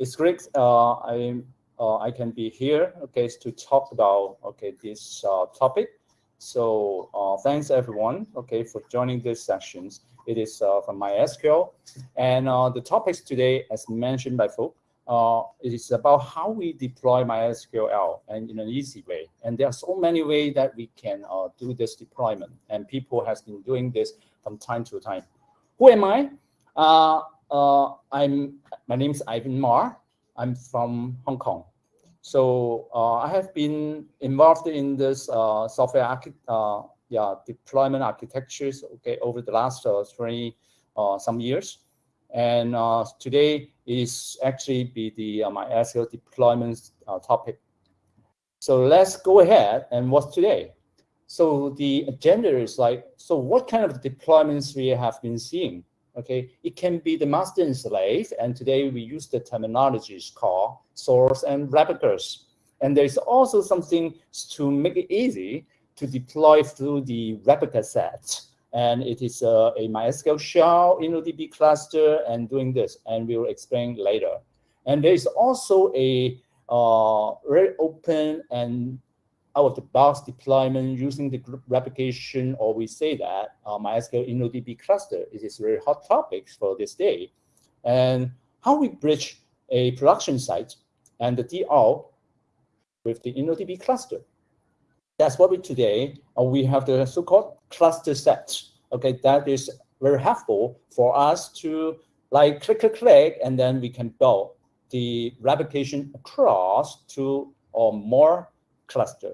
it's great. Uh, I uh, I can be here, okay, to talk about okay this uh, topic. So uh, thanks everyone, okay, for joining this sessions. It is uh, from MySQL, and uh, the topics today, as mentioned by folk, uh, it is about how we deploy MySQL and in an easy way. And there are so many ways that we can uh, do this deployment, and people has been doing this from time to time. Who am I? Uh, uh I'm my name is Ivan Ma. I'm from Hong Kong. So uh, I have been involved in this uh, software yeah, deployment architectures okay, over the last 20 some years. And uh, today is actually be the uh, MySQL deployment uh, topic. So let's go ahead and what's today? So the agenda is like, so what kind of deployments we have been seeing? Okay, it can be the master and slave, and today we use the terminologies called source and replicas. And there's also something to make it easy to deploy through the replica set and it is a, a MySQL shell InnoDB cluster and doing this, and we will explain later. And there is also a uh, very open and out-of-the-box deployment using the group replication, or we say that uh, MySQL InnoDB cluster. It is very hot topics for this day. And how we bridge a production site and the DR with the InnoDB cluster. That's what we today, uh, we have the so-called cluster set. Okay, that is very helpful for us to like click, click, click, and then we can build the replication across two or more cluster.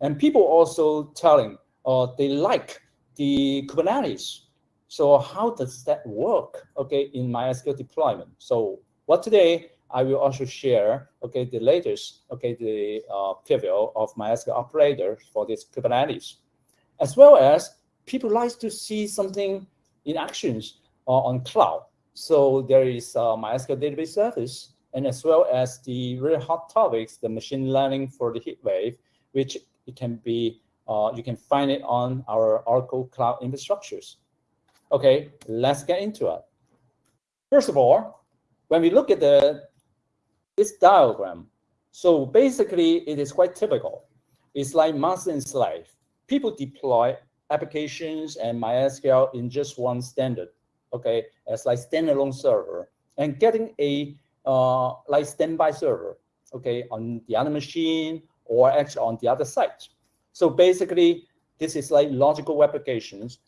And people also telling uh, they like the Kubernetes. So how does that work, okay, in MySQL deployment? So what today I will also share, okay, the latest, okay, the uh, preview of MySQL operator for this Kubernetes, as well as people like to see something in actions uh, on cloud. So there is uh, MySQL database service, and as well as the very hot topics, the machine learning for the HeatWave, which it can be, uh, you can find it on our Oracle Cloud infrastructures. Okay, let's get into it. First of all, when we look at the this diagram. So basically, it is quite typical. It's like master and slave. People deploy applications and MySQL in just one standard, okay, as like standalone server, and getting a uh, like standby server, okay, on the other machine or actually on the other site. So basically, this is like logical applications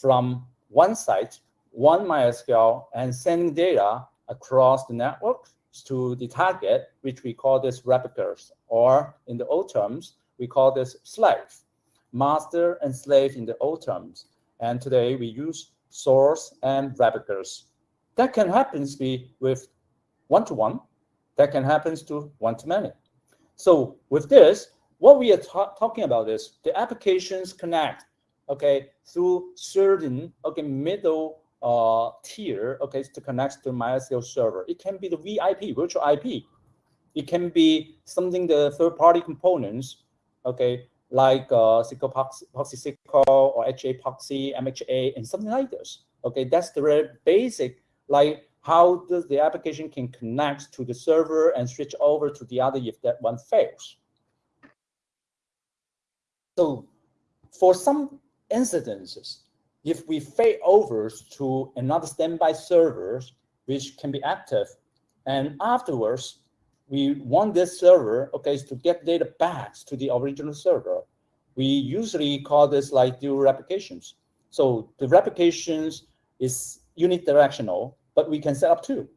from one site, one MySQL, and sending data across the network to the target, which we call this replicas, or in the old terms, we call this slave, master and slave in the old terms. And today we use source and replicas. That can happen with one-to-one, -one. that can happen to one-to-many. So with this, what we are talking about is the applications connect, okay, through certain, okay, middle uh, tier, okay, to connect to MySQL server. It can be the VIP, virtual IP. It can be something the third-party components, okay, like uh, Proxy SQL or HAProxy, MHA, and something like this. Okay, that's the very basic, like how does the application can connect to the server and switch over to the other if that one fails. So for some incidences, if we fade over to another standby servers, which can be active, and afterwards, we want this server, okay, to get data back to the original server. We usually call this like dual replications. So the replications is unidirectional, but we can set up two,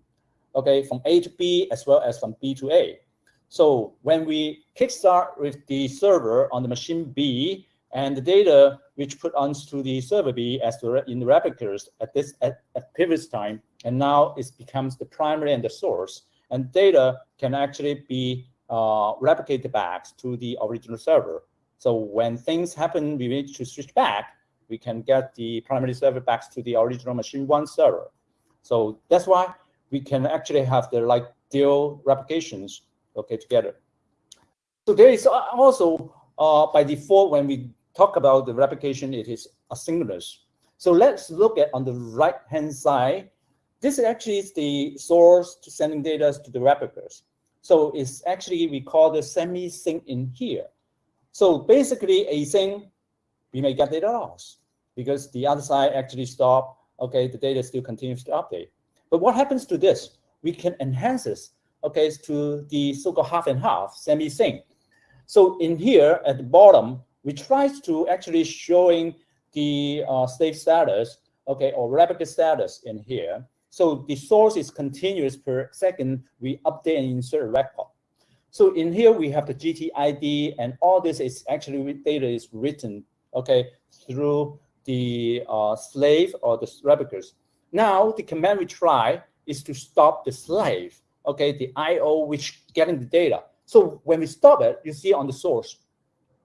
okay, from A to B as well as from B to A. So when we kickstart with the server on the machine B, and the data which put onto the server B as the, in the replicas at this at, at previous time, and now it becomes the primary and the source, and data can actually be uh, replicated back to the original server. So when things happen, we need to switch back, we can get the primary server back to the original machine one server. So that's why we can actually have the like dual replications okay together. So there is also uh, by default when we talk about the replication, it is asynchronous. So let's look at on the right-hand side, this actually is the source to sending data to the replicas. So it's actually, we call the semi-sync in here. So basically async, we may get data loss because the other side actually stop, okay, the data still continues to update. But what happens to this? We can enhance this, okay, to the so-called half and half, semi-sync. So in here at the bottom, we try to actually showing the uh, slave status, okay, or replica status in here. So the source is continuous per second. We update and insert a record. So in here we have the GTID, and all this is actually data is written, okay, through the uh, slave or the replicas. Now the command we try is to stop the slave, okay, the I/O which getting the data. So when we stop it, you see on the source,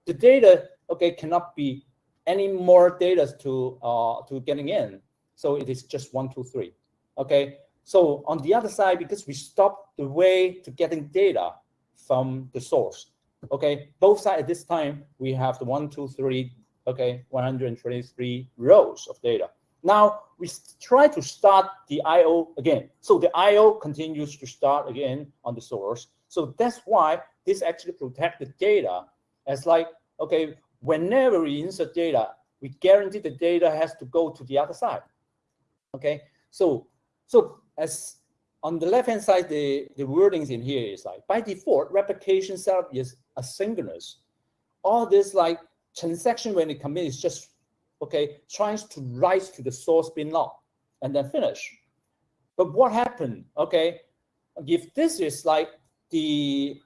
the data, okay, cannot be any more data to uh, to getting in. So it is just one, two, three. Okay. So on the other side, because we stop the way to getting data from the source. Okay. Both sides at this time, we have the one, two, three, okay, 123 rows of data. Now we try to start the IO again. So the IO continues to start again on the source. So that's why this actually protect the data as like, okay, whenever we insert data, we guarantee the data has to go to the other side. Okay, so so as on the left hand side, the, the wordings in here is like by default, replication setup is asynchronous. All this like transaction when it commit is just okay, trying to write to the source bin log and then finish. But what happened? Okay, if this is like the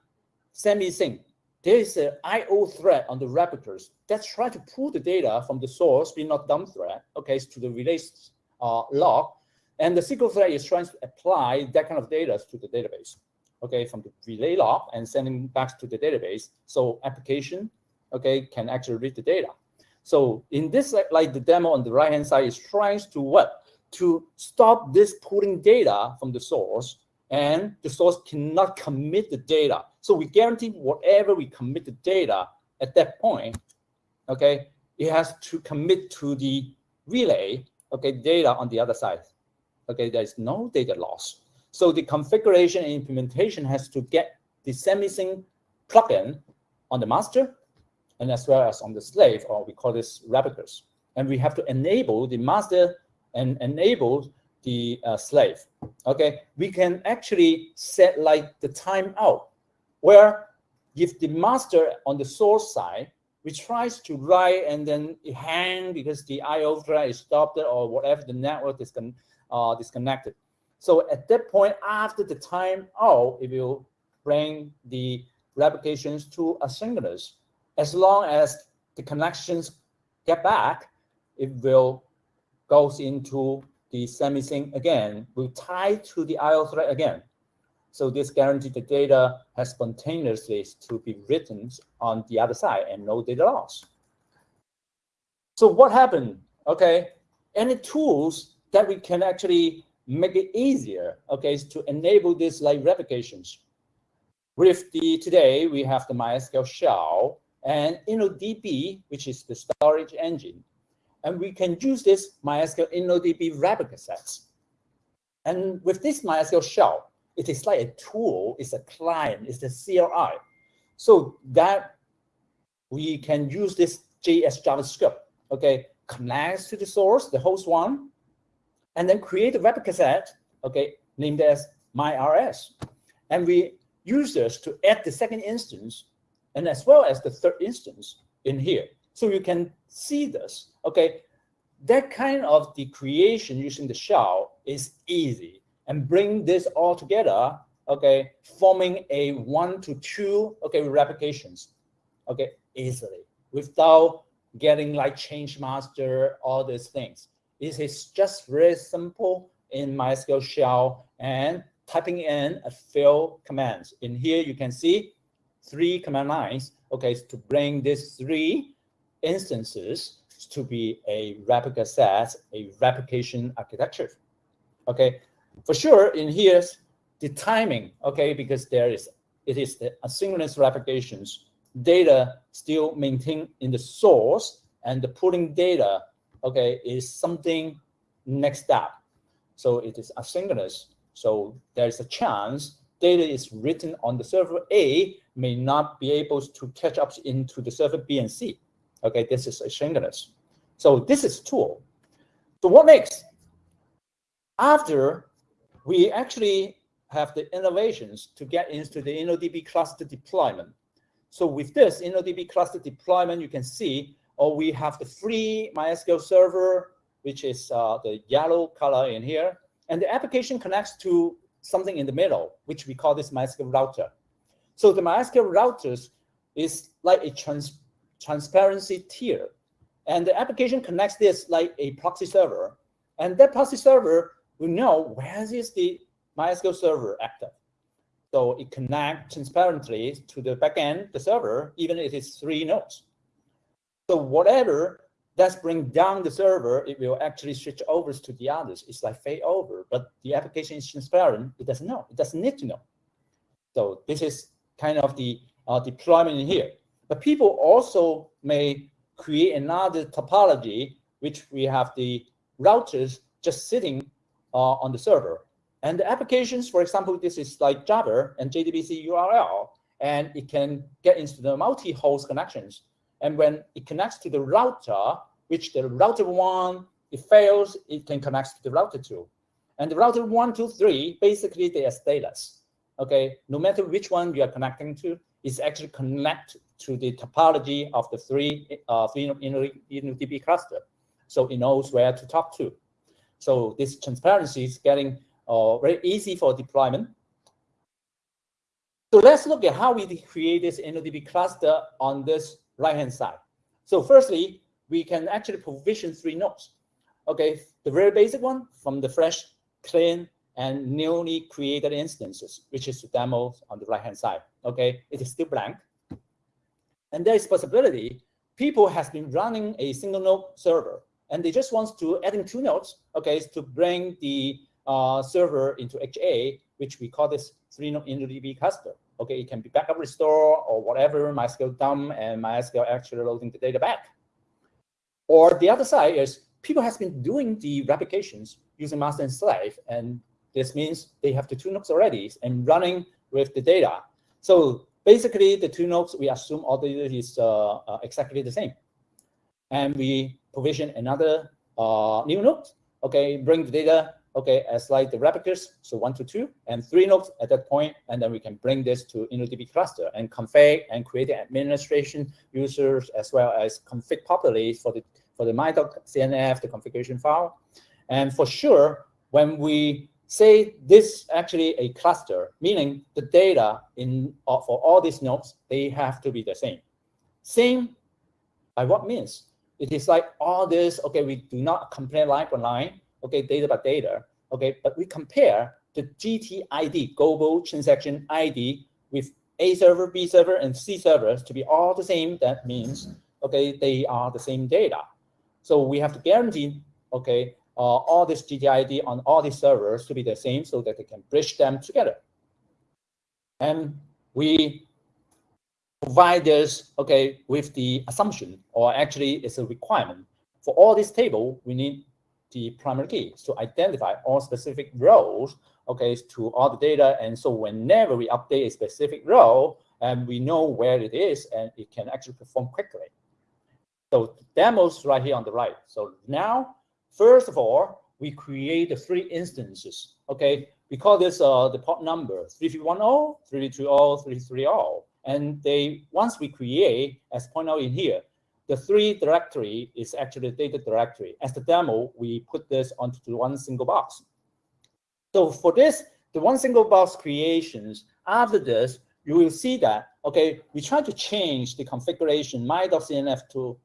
semi-sync, there is an IO thread on the replicas that try to pull the data from the source bin log dump thread, okay, to the release uh, log. And the SQL thread is trying to apply that kind of data to the database, okay, from the relay log and sending back to the database. So application, okay, can actually read the data. So in this, like the demo on the right-hand side is trying to what? To stop this pulling data from the source and the source cannot commit the data. So we guarantee whatever we commit the data at that point, okay, it has to commit to the relay, okay, data on the other side. Okay, there's no data loss. So the configuration and implementation has to get the semi-sync plugin on the master and as well as on the slave, or we call this replicas. And we have to enable the master and enable the uh, slave. Okay, we can actually set like the timeout, where if the master on the source side, which tries to write and then it hang because the IO thread is stopped or whatever the network is uh, disconnected. So at that point, after the timeout, it will bring the replications to asynchronous as long as the connections get back, it will goes into the semi-sync again, will tie to the IO thread again. So this guarantees the data has spontaneously to be written on the other side and no data loss. So what happened? Okay, any tools that we can actually make it easier, okay, is to enable this like replications. With the today we have the MySQL shell and InnoDB, which is the storage engine. And we can use this MySQL InnoDB replica sets. And with this MySQL shell, it is like a tool, it's a client, it's the CLI. So that we can use this JS JavaScript, okay, connects to the source, the host one, and then create a replica set, okay, named as MyRS. And we use this to add the second instance and as well as the third instance in here. So you can see this, okay? That kind of the creation using the shell is easy and bring this all together, okay, forming a one to two, okay, replications, okay, easily without getting like change master, all these things. It is just very simple in MySQL shell and typing in a few commands. In here, you can see three command lines, okay, to bring these three instances to be a replica set, a replication architecture. Okay, for sure in here, the timing, okay, because there is, it is the asynchronous replications, data still maintained in the source and the pulling data, okay, is something next step. So it is asynchronous. So there's a chance data is written on the server A may not be able to catch up into the server B and C. Okay, this is asynchronous. So this is tool. So what next? After we actually have the innovations to get into the InnoDB cluster deployment. So with this InnoDB cluster deployment, you can see, oh, we have the free MySQL server, which is uh, the yellow color in here. And the application connects to something in the middle, which we call this MySQL router. So the MySQL routers is like a trans transparency tier. And the application connects this like a proxy server. And that proxy server will know where is the MySQL server active. So it connects transparently to the backend, the server, even if it's three nodes. So whatever that's bring down the server, it will actually switch over to the others. It's like fade over, but the application is transparent. It doesn't know. It doesn't need to know. So this is kind of the uh, deployment here. But people also may create another topology, which we have the routers just sitting uh, on the server. And the applications, for example, this is like Java and JDBC URL, and it can get into the multi-host connections. And when it connects to the router, which the router one, it fails, it can connect to the router two. And the router one, two, three, basically they are stateless. Okay, no matter which one you are connecting to, it's actually connect to the topology of the three uh, three InnoDB cluster. So it knows where to talk to. So this transparency is getting uh, very easy for deployment. So let's look at how we create this InnoDB cluster on this right-hand side. So firstly, we can actually provision three nodes. Okay, the very basic one from the fresh, clean, and newly created instances, which is the demo on the right-hand side. Okay, it is still blank. And there is possibility people has been running a single node server, and they just want to adding two nodes, okay, to bring the uh, server into HA, which we call this three node InnoDB cluster. Okay, it can be backup restore or whatever, MySQL dump and MySQL actually loading the data back. Or the other side is people has been doing the replications using master and slave, and this means they have the two nodes already and running with the data. So basically, the two nodes, we assume all the data is uh, uh, exactly the same. And we provision another uh, new node, okay, bring the data, okay, as like the replicas, so one to two, and three nodes at that point, and then we can bring this to InnoDB cluster and config and create the administration users as well as config properly for the for the my.cnf, the configuration file. And for sure, when we say this actually a cluster, meaning the data in uh, for all these nodes, they have to be the same. Same by what means? It is like all this, okay, we do not compare line by line, okay, data by data, okay, but we compare the GTID, global transaction ID, with A server, B server, and C servers to be all the same. That means, okay, they are the same data. So we have to guarantee, okay, uh, all this GTID on all these servers to be the same so that they can bridge them together. And we provide this, okay, with the assumption, or actually it's a requirement. For all this table, we need the primary key to identify all specific rows, okay, to all the data. And so whenever we update a specific row, and we know where it is, and it can actually perform quickly. So demos right here on the right. So now, first of all, we create the three instances. Okay, we call this uh, the port number 3310, 3320, 330. And they once we create, as pointed out in here, the three directory is actually data directory. As the demo, we put this onto one single box. So for this, the one single box creations, after this, you will see that, okay, we try to change the configuration my.cnf to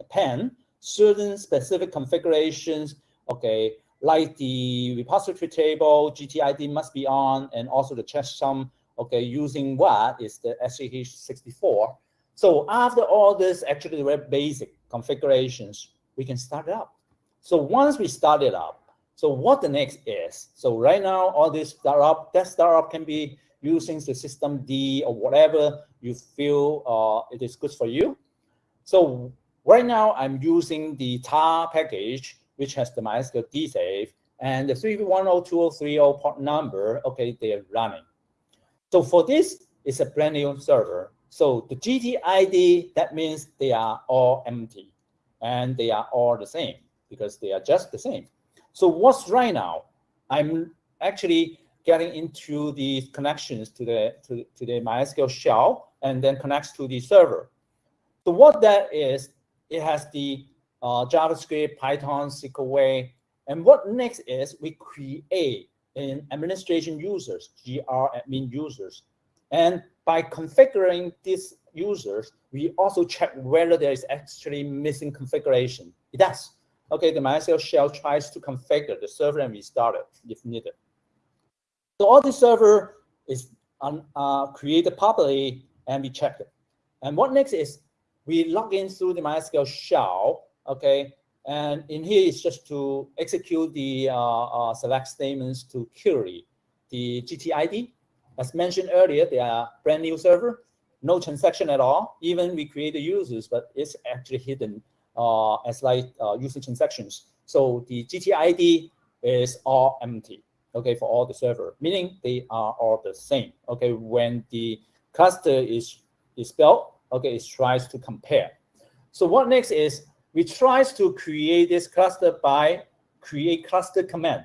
append certain specific configurations, okay, like the repository table, GTID must be on, and also the checksum, okay, using what is the SHA-64. So after all this, actually very basic configurations, we can start it up. So once we start it up, so what the next is, so right now, all this startup, that startup can be using the system D or whatever you feel uh, it is good for you. So Right now, I'm using the tar package, which has the mysqld_safe, and the 3102030 port number, okay, they are running. So for this, it's a brand new server. So the GTID, that means they are all empty and they are all the same because they are just the same. So what's right now? I'm actually getting into the connections to the to, to the MySQL shell and then connects to the server. So what that is, it has the uh, JavaScript, Python, SQL, way, and what next is we create an administration users, GR admin users. And by configuring these users, we also check whether there is actually missing configuration. It does. Okay, the MySQL shell tries to configure the server and restart it if needed. So all the server is um, uh, created properly and we check it. And what next is we log in through the MySQL shell, okay, and in here is just to execute the uh, uh, select statements to query the GTID. As mentioned earlier, they are brand new server, no transaction at all. Even we create the users, but it's actually hidden uh, as like uh, user transactions. So the GTID is all empty, okay, for all the server, meaning they are all the same. Okay, when the cluster is, is built, okay, it tries to compare. So what next is we try to create this cluster by create cluster command.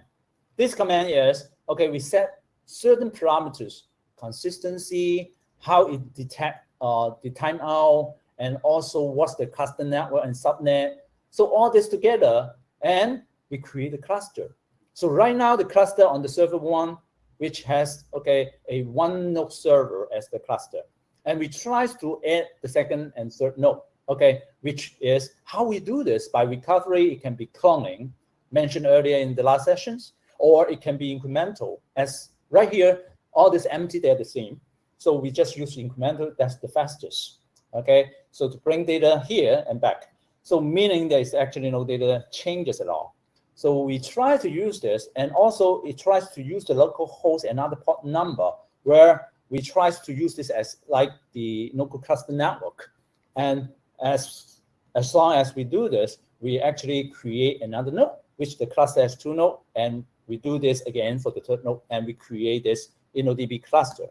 This command is, okay, we set certain parameters, consistency, how it detect uh, the timeout, and also what's the cluster network and subnet. So all this together, and we create a cluster. So right now, the cluster on the server one, which has, okay, a one node server as the cluster. And we try to add the second and third node okay, which is how we do this by recovery. It can be cloning, mentioned earlier in the last sessions, or it can be incremental. As right here, all this empty, they're the same. So we just use incremental, that's the fastest. Okay, so to bring data here and back. So meaning there is actually no data changes at all. So we try to use this, and also it tries to use the local host another port number, where we try to use this as like the local cluster network. And as, as long as we do this, we actually create another node, which the cluster has two nodes, and we do this again for the third node, and we create this InnoDB cluster.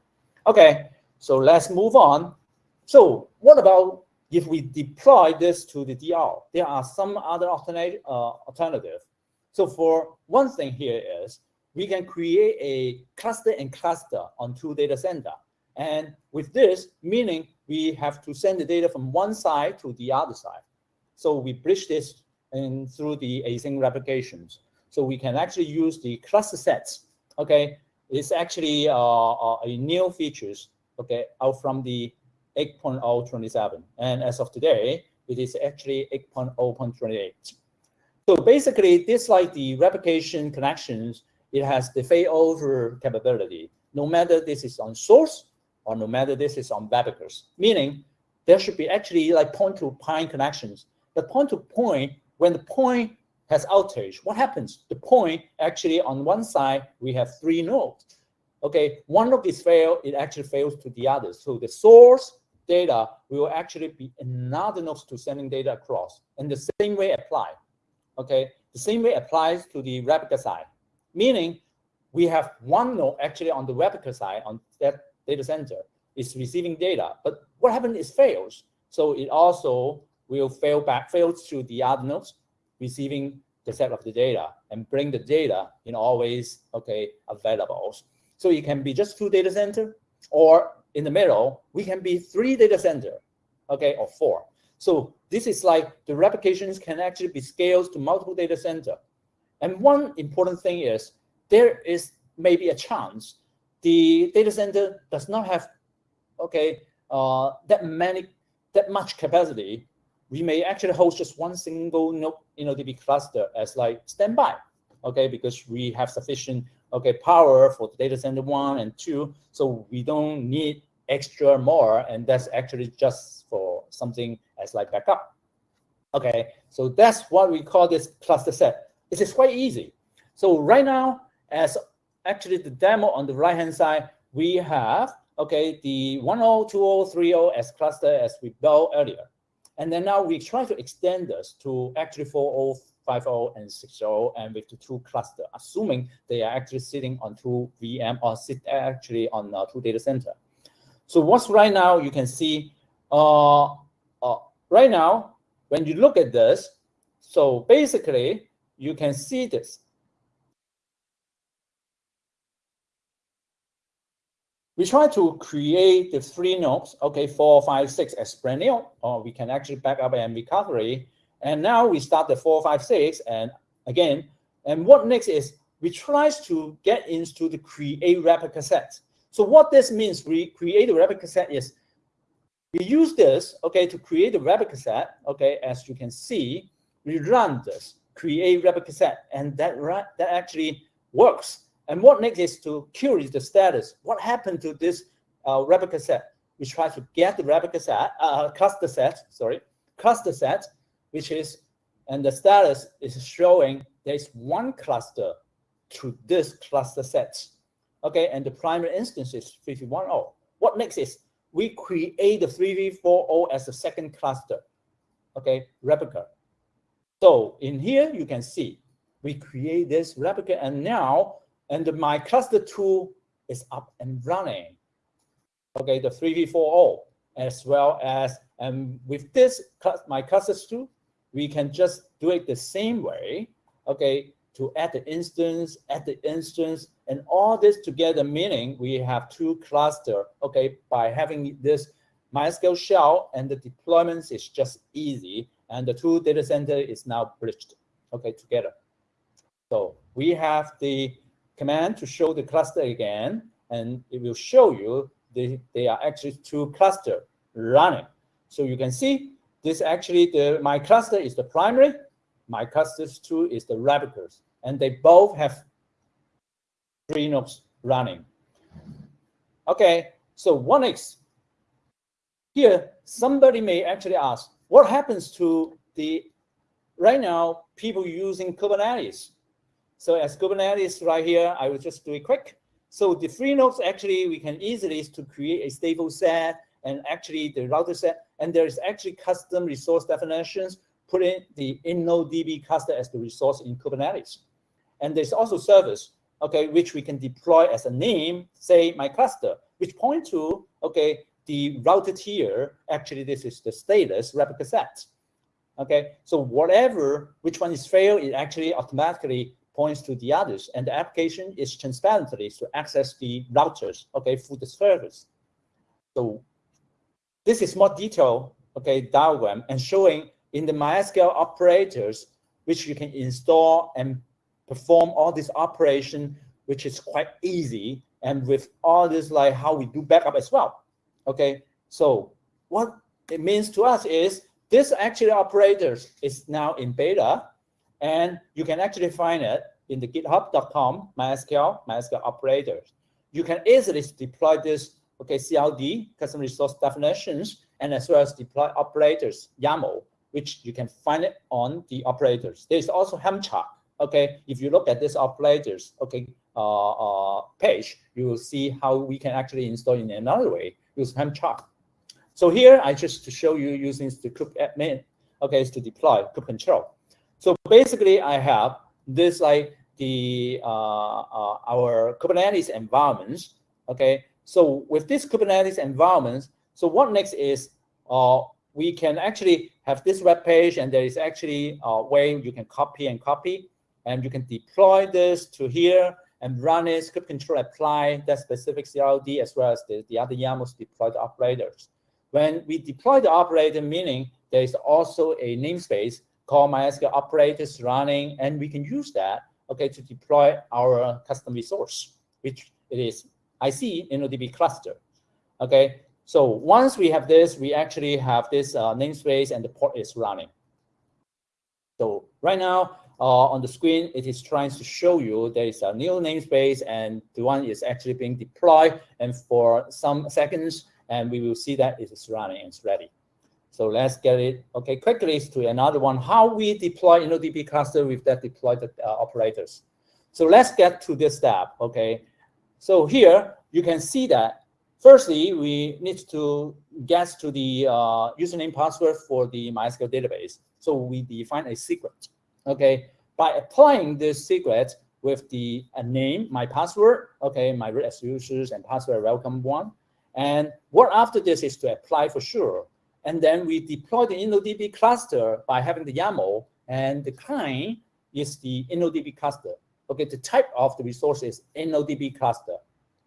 Okay, so let's move on. So what about if we deploy this to the DR? There are some other alternate, uh, alternative. So for one thing here is we can create a cluster and cluster on two data center. And with this, meaning we have to send the data from one side to the other side. So we bridge this in through the async replications. So we can actually use the cluster sets. Okay, it's actually uh, uh, a new features. Okay, out from the 8.027, and as of today, it is actually 8.0.28. So basically, this like the replication connections, it has the failover capability. No matter this is on source or no matter this is on Babakers, meaning there should be actually like point-to-point connections. The point-to-point, when the point has outage, what happens? The point actually on one side, we have three nodes. Okay, one of these fail, it actually fails to the other. So the source data will actually be another node to sending data across. And the same way apply. Okay, the same way applies to the replica side, meaning we have one node actually on the replica side on that data center is receiving data, but what happens is fails. So it also will fail back, fails to the other nodes receiving the set of the data and bring the data in always okay available. So it can be just two data center, or in the middle, we can be three data center, okay, or four. So this is like the replications can actually be scaled to multiple data center. And one important thing is there is maybe a chance the data center does not have okay uh, that many that much capacity. We may actually host just one single node InnoDB cluster as like standby, okay, because we have sufficient okay power for the data center one and two, so we don't need extra more, and that's actually just for something as like backup. Okay, so that's what we call this cluster set. It is quite easy. So right now, as actually the demo on the right hand side, we have okay the 102030 as cluster as we built earlier. And then now we try to extend this to actually 40 5.0 and 6.0 and with the two cluster, assuming they are actually sitting on two VM or sit actually on uh, two data center. So what's right now, you can see, uh, uh, right now, when you look at this, so basically, you can see this. We try to create the three nodes, okay, four, five, six as brand new, or we can actually back up and recovery. And now we start the four, five, six, and again, and what next is we try to get into the create replica set. So what this means, we create a replica set is we use this, okay, to create a replica set, okay, as you can see, we run this, create replica set, and that, that actually works. And what next is to query the status. What happened to this uh, replica set? We try to get the replica set, uh, cluster set, sorry, cluster set, which is, and the status is showing there's one cluster to this cluster set. Okay, and the primary instance is 3v10. What next is we create the 3v40 as a second cluster, okay, replica. So in here, you can see we create this replica and now and my cluster two is up and running. Okay, the 3v40 as well as, and with this, my cluster two, we can just do it the same way, okay, to add the instance, add the instance, and all this together, meaning we have two cluster, okay, by having this MySQL shell and the deployments is just easy, and the two data center is now bridged, okay, together. So we have the command to show the cluster again, and it will show you they, they are actually two cluster running. So you can see this actually, the my cluster is the primary, my cluster two is the replicas, and they both have three nodes running. Okay, so one X. Here, somebody may actually ask, what happens to the, right now, people using Kubernetes? So as Kubernetes right here, I will just do it quick. So the free nodes actually we can easily to create a stable set and actually the router set, and there is actually custom resource definitions, put in the InnoDB cluster as the resource in Kubernetes. And there's also service, okay, which we can deploy as a name, say my cluster, which point to, okay, the routed here, actually this is the status replica set. Okay, so whatever, which one is failed, it actually automatically points to the others, and the application is transparently to access the routers, okay, through the service. So this is more detailed, okay, diagram and showing in the MySQL operators, which you can install and perform all this operation, which is quite easy, and with all this like how we do backup as well. Okay, so what it means to us is this actually operators is now in beta, and you can actually find it in the github.com MySQL, MySQL operators. You can easily deploy this, okay, CLD, custom resource definitions, and as well as deploy operators, YAML, which you can find it on the operators. There's also Helm chart, okay? If you look at this operators, okay, uh, uh, page, you will see how we can actually install in another way, use Helm chart. So here, I just to show you using the kube admin, okay, is to deploy kube control. So basically, I have this like the uh, uh, our Kubernetes environments. Okay, so with this Kubernetes environments, so what next is uh, we can actually have this web page, and there is actually a way you can copy and copy, and you can deploy this to here and run it, kube control apply that specific CRD as well as the, the other YAMLs deploy the operators. When we deploy the operator, meaning there is also a namespace called MySQL operators running, and we can use that, okay, to deploy our custom resource, which it is IC InnoDB cluster, okay? So once we have this, we actually have this uh, namespace and the port is running. So right now, uh, on the screen, it is trying to show you there is a new namespace and the one is actually being deployed and for some seconds, and we will see that it is running and it's ready. So let's get it, okay, quickly to another one, how we deploy InnoDB cluster with that deployed uh, operators. So let's get to this step, okay? So here, you can see that, firstly, we need to get to the uh, username password for the MySQL database. So we define a secret, okay, by applying this secret with the name, my password, okay, my root as users and password welcome one. And what after this is to apply for sure. And then we deploy the InnoDB cluster by having the YAML and the client is the InnoDB cluster. Okay, the type of the resource is InnoDB cluster.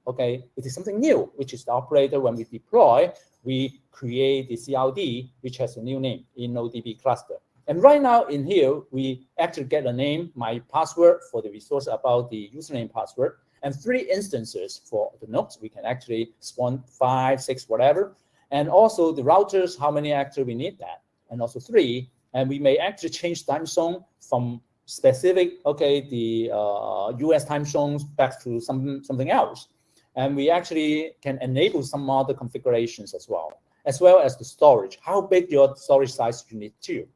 Okay, it is something new, which is the operator when we deploy, we create the CRD, which has a new name, InnoDB cluster. And right now in here, we actually get a name, my password for the resource about the username password, and three instances for the nodes. We can actually spawn five, six, whatever. And also the routers, how many actually we need that. And also three, and we may actually change time zone from specific, okay, the uh, US time zones back to some something else. And we actually can enable some other configurations as well, as well as the storage, how big your storage size you need to.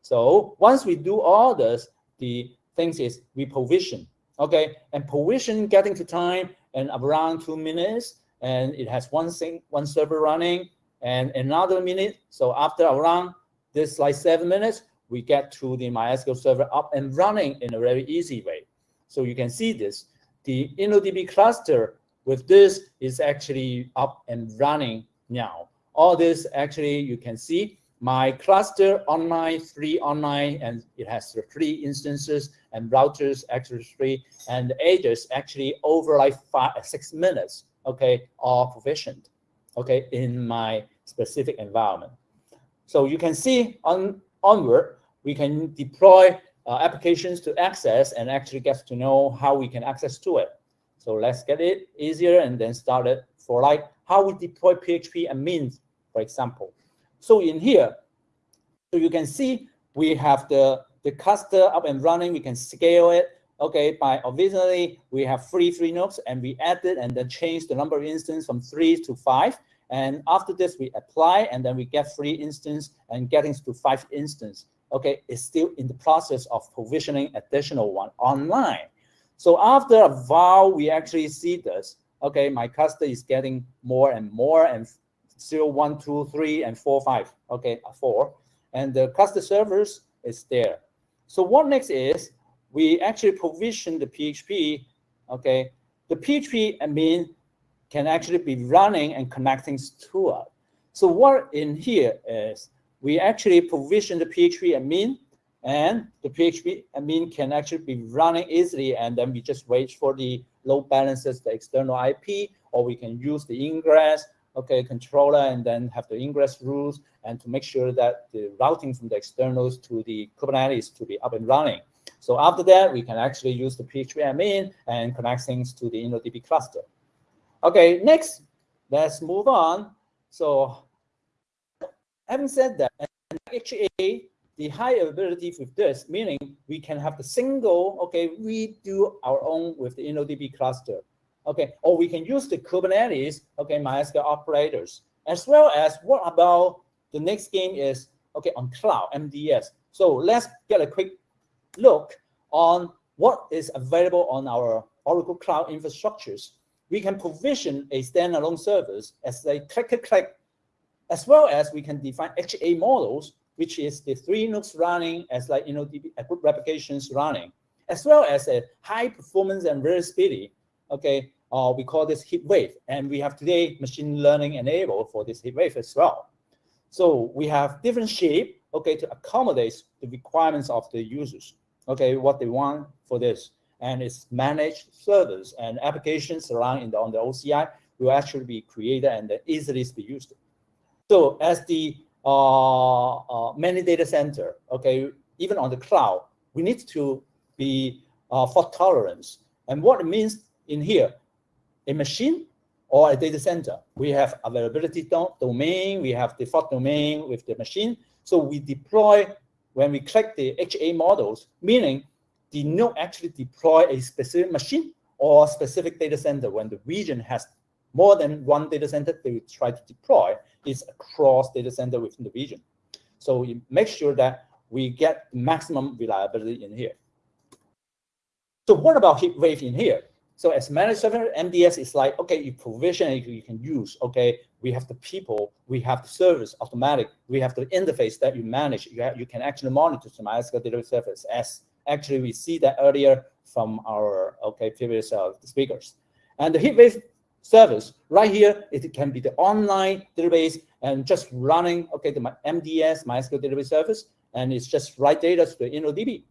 So once we do all this, the things is we provision, okay, and provision getting to time and around two minutes, and it has one thing, one server running, and another minute. So after around this like seven minutes, we get to the MySQL server up and running in a very easy way. So you can see this. The InnoDB cluster with this is actually up and running now. All this actually you can see my cluster online, three online, and it has three instances and routers actually three, and edges actually over like five, six minutes, okay, all provisioned, okay, in my specific environment. So you can see on onward, we can deploy uh, applications to access and actually get to know how we can access to it. So let's get it easier and then start it for like how we deploy PHP admins, for example. So in here, so you can see we have the, the cluster up and running. We can scale it. Okay, by originally we have three three nodes and we added and then changed the number of instances from three to five. And after this, we apply, and then we get three instance and getting to five instance. Okay, it's still in the process of provisioning additional one online. So after a while, we actually see this. Okay, my cluster is getting more and more, and zero, one, two, three, and four, five. Okay, four, and the cluster servers is there. So what next is we actually provision the PHP. Okay, the PHP admin can actually be running and connecting to us. So what in here is we actually provision the PHP admin and the PHP admin can actually be running easily and then we just wait for the load balances, the external IP, or we can use the ingress, okay, controller and then have the ingress rules and to make sure that the routing from the externals to the Kubernetes to be up and running. So after that, we can actually use the PHP admin and connect things to the InnoDB cluster. Okay, next, let's move on. So having said that, HA, the high availability with this, meaning we can have the single, okay, we do our own with the InnoDB cluster, okay, or we can use the Kubernetes, okay, MySQL operators, as well as what about the next game is, okay, on cloud, MDS. So let's get a quick look on what is available on our Oracle Cloud infrastructures we can provision a standalone service as a click, click, click, as well as we can define HA models, which is the three nukes running as like, you know, the group replications running, as well as a high performance and very speedy, okay, uh, we call this HeatWave. And we have today machine learning enabled for this HeatWave as well. So we have different shape, okay, to accommodate the requirements of the users, okay, what they want for this and its managed servers and applications running on the OCI will actually be created and easily be used. So as the uh, uh, many data center, okay, even on the cloud, we need to be uh, fault tolerance. And what it means in here, a machine or a data center, we have availability do domain, we have default domain with the machine. So we deploy when we click the HA models, meaning the node actually deploy a specific machine or specific data center when the region has more than one data center they will try to deploy is across data center within the region. So we make sure that we get maximum reliability in here. So what about HeatWave in here? So as managed server, MDS is like, okay, you provision it, you can use, okay, we have the people, we have the service automatic, we have the interface that you manage, you, have, you can actually monitor the MySQL delivery service as Actually, we see that earlier from our okay previous uh, speakers. And the HeatWave service right here, it can be the online database and just running okay the MDS MySQL database service, and it's just write data to the InnoDB.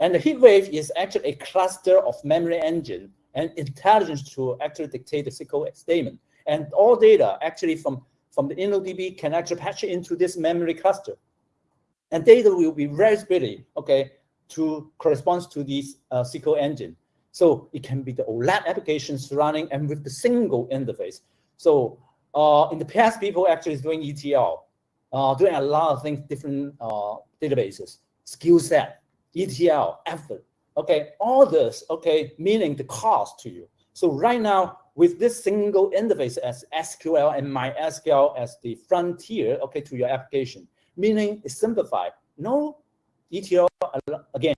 And the HeatWave is actually a cluster of memory engine and intelligence to actually dictate the SQL statement. And all data actually from, from the InnoDB can actually patch into this memory cluster. And data will be very speedy, okay, to corresponds to this uh, SQL engine. So it can be the OLAP applications running and with the single interface. So uh, in the past, people actually is doing ETL, uh, doing a lot of things, different uh, databases, skill set, ETL, effort. Okay, all this, okay, meaning the cost to you. So right now, with this single interface as SQL and MySQL as the frontier, okay, to your application, meaning it's simplified. No ETL again.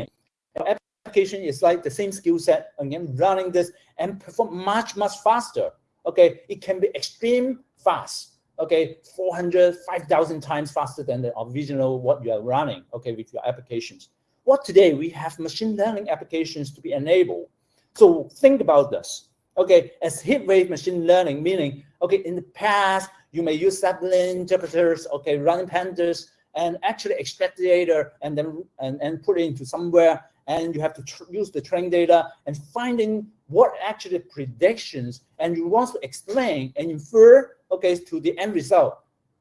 Your application is like the same skill set, again, running this and perform much, much faster. Okay, it can be extreme fast. Okay, 400, 5,000 times faster than the original what you are running, okay, with your applications. What today we have machine learning applications to be enabled. So think about this. Okay, as HeatWave machine learning, meaning, okay, in the past, you may use Zeppelin interpreters, okay, running pandas, and actually extract the data and then and, and put it into somewhere and you have to use the training data and finding what actually predictions and you want to explain and infer okay to the end result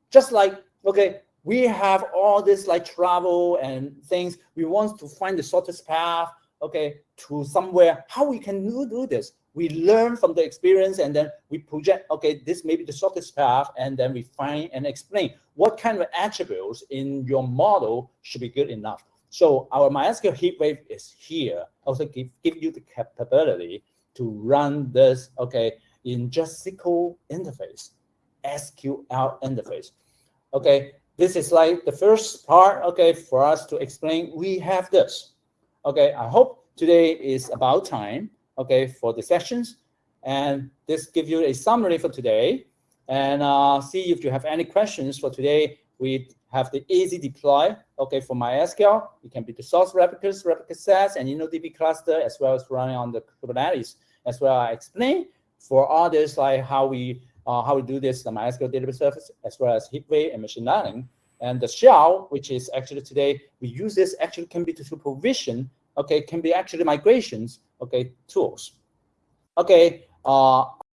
just like okay we have all this like travel and things we want to find the shortest path okay to somewhere how we can do, this we learn from the experience and then we project, okay, this may be the shortest path, and then we find and explain what kind of attributes in your model should be good enough. So our MySQL HeatWave is here, also give, give you the capability to run this, okay, in just SQL interface, SQL interface. Okay, this is like the first part, okay, for us to explain, we have this. Okay, I hope today is about time okay, for the sessions. And this gives you a summary for today. And uh, see if you have any questions for today. We have the easy deploy, okay, for MySQL. It can be the source replicas, replica sets, and InnoDB cluster, as well as running on the Kubernetes. As well, I explain for others like how we uh, how we do this, the MySQL database service, as well as HeatWave and machine learning. And the shell, which is actually today, we use this actually can be to supervision okay, can be actually migrations, okay, tools. Okay, uh,